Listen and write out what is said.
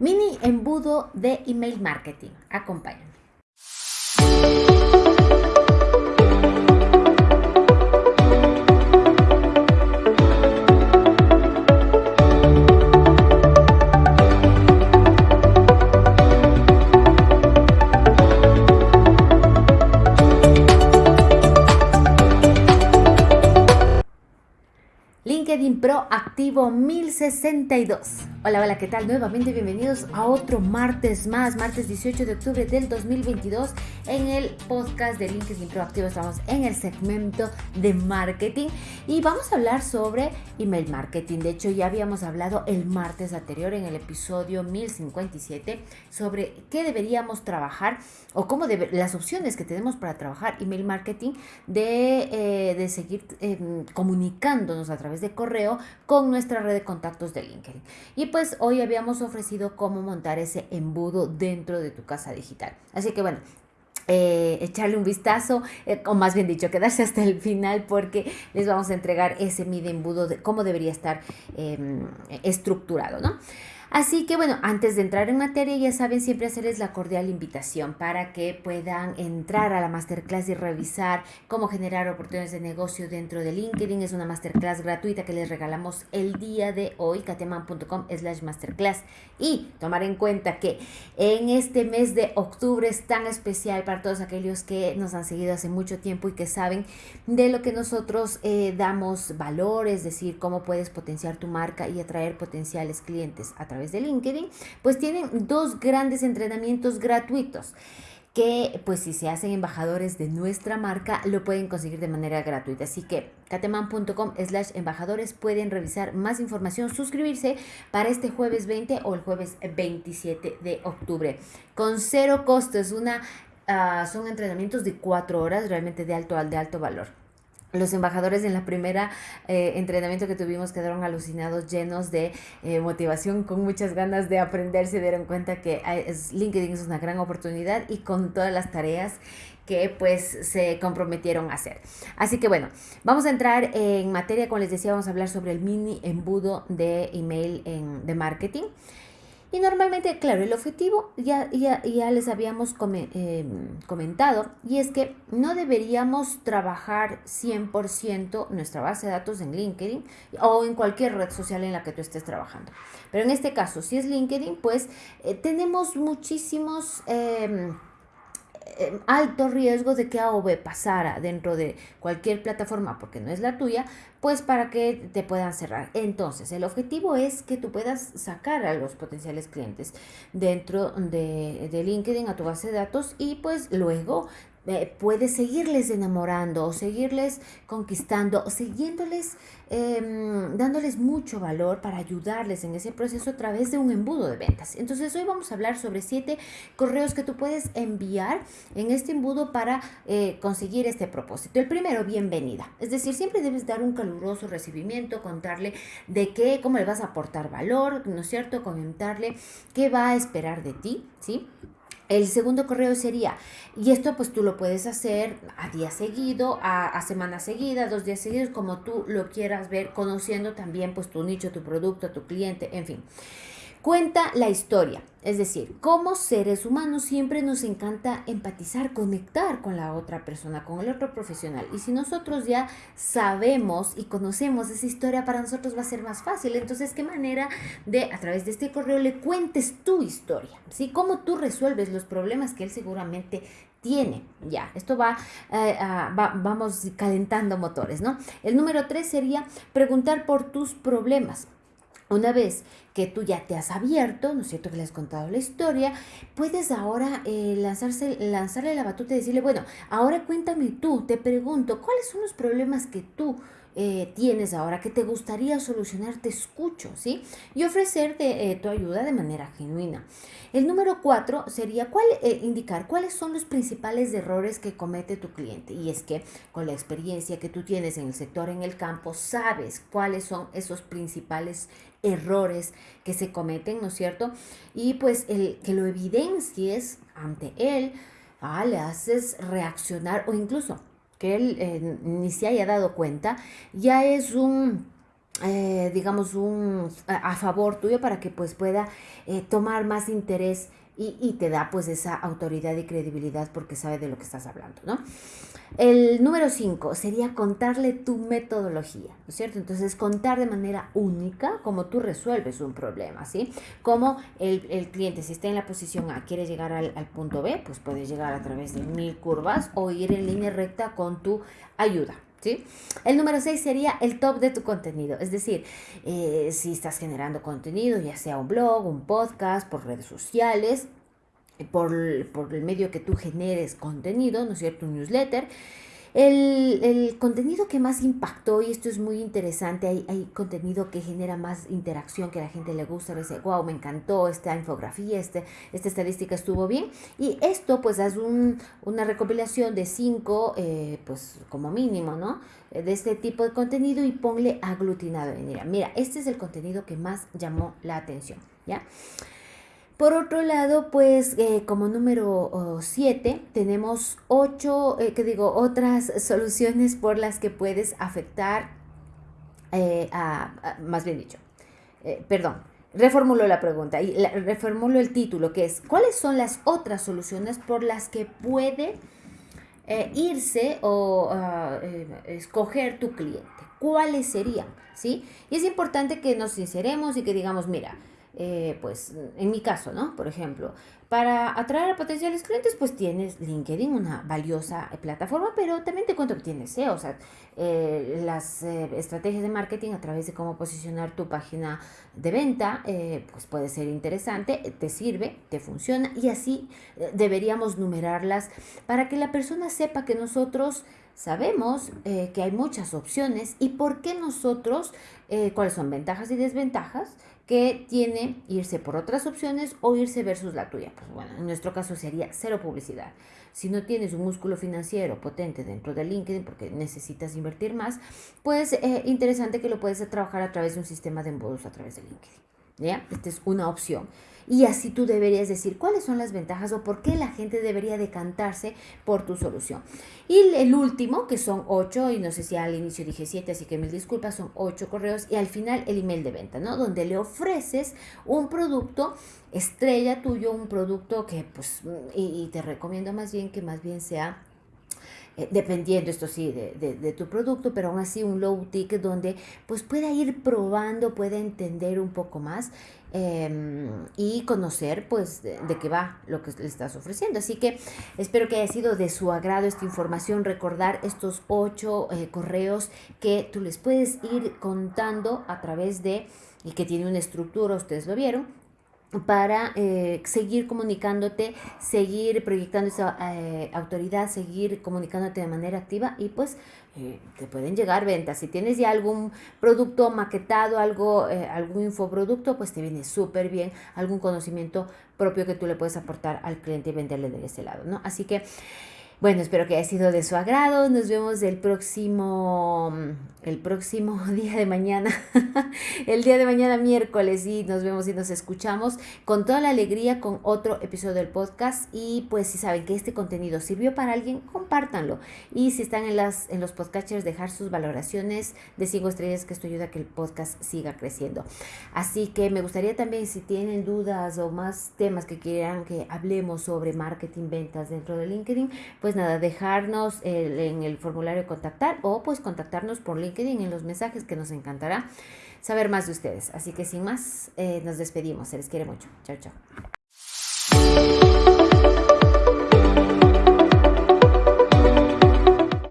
Mini embudo de email marketing. Acompáñame. LinkedIn Pro activo 1062. Hola, hola, ¿qué tal? Nuevamente bienvenidos a otro martes más, martes 18 de octubre del 2022 en el podcast de LinkedIn Pro activo. Estamos en el segmento de marketing y vamos a hablar sobre email marketing. De hecho, ya habíamos hablado el martes anterior en el episodio 1057 sobre qué deberíamos trabajar o cómo debe, las opciones que tenemos para trabajar email marketing de, eh, seguir em, comunicándonos a través de correo con nuestra red de contactos de LinkedIn. Y pues hoy habíamos ofrecido cómo montar ese embudo dentro de tu casa digital. Así que bueno, eh, echarle un vistazo, eh, o más bien dicho, quedarse hasta el final porque les vamos a entregar ese mide embudo de cómo debería estar em, estructurado, ¿no? Así que bueno, antes de entrar en materia, ya saben siempre hacerles la cordial invitación para que puedan entrar a la masterclass y revisar cómo generar oportunidades de negocio dentro de LinkedIn. Es una masterclass gratuita que les regalamos el día de hoy, cateman.com slash masterclass. Y tomar en cuenta que en este mes de octubre es tan especial para todos aquellos que nos han seguido hace mucho tiempo y que saben de lo que nosotros eh, damos valor, es decir, cómo puedes potenciar tu marca y atraer potenciales clientes a través de LinkedIn, pues tienen dos grandes entrenamientos gratuitos que pues si se hacen embajadores de nuestra marca lo pueden conseguir de manera gratuita. Así que cateman.com slash embajadores pueden revisar más información, suscribirse para este jueves 20 o el jueves 27 de octubre. Con cero costos, una, uh, son entrenamientos de cuatro horas realmente de alto, de alto valor. Los embajadores en la primera eh, entrenamiento que tuvimos quedaron alucinados, llenos de eh, motivación, con muchas ganas de aprender, se dieron cuenta que es, LinkedIn es una gran oportunidad y con todas las tareas que pues se comprometieron a hacer. Así que bueno, vamos a entrar en materia, como les decía, vamos a hablar sobre el mini embudo de email en, de marketing. Y normalmente, claro, el objetivo ya, ya, ya les habíamos em, comentado y es que no deberíamos trabajar 100% nuestra base de datos en LinkedIn o en cualquier red social en la que tú estés trabajando. Pero en este caso, si es LinkedIn, pues eh, tenemos muchísimos... Em, em, alto riesgo de que A o B pasara dentro de cualquier plataforma porque no es la tuya, pues para que te puedan cerrar. Entonces, el objetivo es que tú puedas sacar a los potenciales clientes dentro de, de LinkedIn a tu base de datos y pues luego puedes seguirles enamorando o seguirles conquistando o siguiéndoles, em, dándoles mucho valor para ayudarles en ese proceso a través de un embudo de ventas. Entonces hoy vamos a hablar sobre siete correos que tú puedes enviar en este embudo para eh, conseguir este propósito. El primero, bienvenida. Es decir, siempre debes dar un caluroso recibimiento, contarle de qué, cómo le vas a aportar valor, ¿no es cierto? Comentarle qué va a esperar de ti, ¿sí? El segundo correo sería, y esto pues tú lo puedes hacer a día seguido, a, semana seguida, dos días seguidos, como tú lo quieras ver, conociendo también pues tu nicho, tu producto, tu cliente, en fin. Cuenta la historia, es decir, como seres humanos siempre nos encanta empatizar, conectar con la otra persona, con el otro profesional. Y si nosotros ya sabemos y conocemos esa historia, para nosotros va a ser más fácil. Entonces, ¿qué manera de a través de este correo le cuentes tu historia? ¿Sí? ¿Cómo tú resuelves los problemas que él seguramente tiene. Ya, esto va, eh, va, vamos calentando motores, ¿no? El número tres sería preguntar por tus problemas. Una vez que tú ya te has abierto, ¿no es cierto? Que le has contado la historia, puedes ahora eh, lanzarse, lanzarle la batuta y decirle, bueno, ahora cuéntame tú, te pregunto, ¿cuáles son los problemas que tú eh, tienes ahora que te gustaría solucionar, te escucho, ¿sí? Y ofrecerte eh, tu ayuda de manera genuina. El número cuatro sería cuál, eh, indicar cuáles son los principales errores que comete tu cliente. Y es que con la experiencia que tú tienes en el sector, en el campo, sabes cuáles son esos principales errores que se cometen, ¿no es cierto? Y pues el que lo evidencies ante él, ah, le haces reaccionar o incluso que él eh, ni se haya dado cuenta, ya es un eh, digamos, un, a, favor tuyo para que pues pueda eh, tomar más interés y, y, te da pues esa autoridad y credibilidad porque sabe de lo que estás hablando, ¿no? El número 5 sería contarle tu metodología, ¿no es cierto? Entonces, contar de manera única cómo tú resuelves un problema, ¿sí? Como el, el cliente, si está en la posición A, quiere llegar al, al punto B, pues puedes llegar a través de mil curvas o ir en línea recta con tu ayuda, ¿Sí? El número 6 sería el top de tu contenido, es decir, eh, si estás generando contenido, ya sea un blog, un podcast, por redes sociales, por, por, el medio que tú generes contenido, ¿no es cierto? Un newsletter. El, el, contenido que más impactó, y esto es muy interesante, hay, hay, contenido que genera más interacción, que a la gente le gusta, dice, wow, me encantó esta infografía, este, esta estadística estuvo bien. Y esto, pues, haz un, una recopilación de cinco, eh, pues, como mínimo, ¿no? De este tipo de contenido y ponle aglutinado. Mira, mira, este es el contenido que más llamó la atención, ¿ya? Por otro lado, pues eh, como número 7 tenemos ocho, eh, que digo, otras soluciones por las que puedes afectar eh, a, más bien dicho, eh, perdón, reformulo la pregunta y la, reformulo el título que es, ¿cuáles son las otras soluciones por las que puede irse o uh, escoger tu cliente? ¿Cuáles serían? ¿Sí? Y es importante que nos sinceremos y que digamos, mira, eh, pues en mi caso, ¿no? Por ejemplo, para atraer a potenciales clientes, pues tienes LinkedIn, una valiosa plataforma, pero también te cuento que tienes SEO, o sea, eh, las eh, estrategias de marketing a través de cómo posicionar tu página de venta, eh, pues puede ser interesante, te sirve, te funciona y así eh, deberíamos numerarlas para que la persona sepa que nosotros sabemos eh, que hay muchas opciones y por qué nosotros, eh, cuáles son ventajas y desventajas que tiene irse por otras opciones o irse versus la tuya. Pues bueno, en nuestro caso sería cero publicidad. Si no tienes un músculo financiero potente dentro de LinkedIn porque necesitas invertir más, pues eh, interesante que lo puedes trabajar a través de un sistema de embudos a través de LinkedIn. ¿Ya? Esta es una opción. Y así tú deberías decir cuáles son las ventajas o por qué la gente debería decantarse por tu solución. Y el último, que son ocho, y no sé si al inicio dije siete, así que mil disculpas, son ocho correos. Y al final el email de venta, ¿no? Donde le ofreces un producto estrella tuyo, un producto que, pues, y, te recomiendo más bien que más bien sea eh, dependiendo esto sí de, de, tu producto, pero aún así un low ticket donde pues pueda ir probando, pueda entender un poco más eh, y conocer pues de, de, qué va lo que le estás ofreciendo. Así que espero que haya sido de su agrado esta información, recordar estos ocho eh, correos que tú les puedes ir contando a través de, y que tiene una estructura, ustedes lo vieron, para eh, seguir comunicándote, seguir proyectando esa eh, autoridad, seguir comunicándote de manera activa y pues eh, te pueden llegar ventas. Si tienes ya algún producto maquetado, algo, algún infoproducto, pues te viene súper bien algún conocimiento propio que tú le puedes aportar al cliente y venderle de ese lado, ¿no? Así que... Bueno, espero que haya sido de su agrado. Nos vemos el próximo, el próximo día de mañana, el día de mañana miércoles y nos vemos y nos escuchamos con toda la alegría con otro episodio del podcast y pues si saben que este contenido sirvió para alguien, compártanlo. Y si están en, las, en los podcasters, dejar sus valoraciones de 5 estrellas que esto ayuda a que el podcast siga creciendo. Así que me gustaría también si tienen dudas o más temas que quieran que hablemos sobre marketing, ventas dentro de LinkedIn, pues pues nada, dejarnos en el formulario contactar o pues contactarnos por LinkedIn en los mensajes que nos encantará saber más de ustedes. Así que sin más, eh, nos despedimos. Se les quiere mucho. Chao, chao.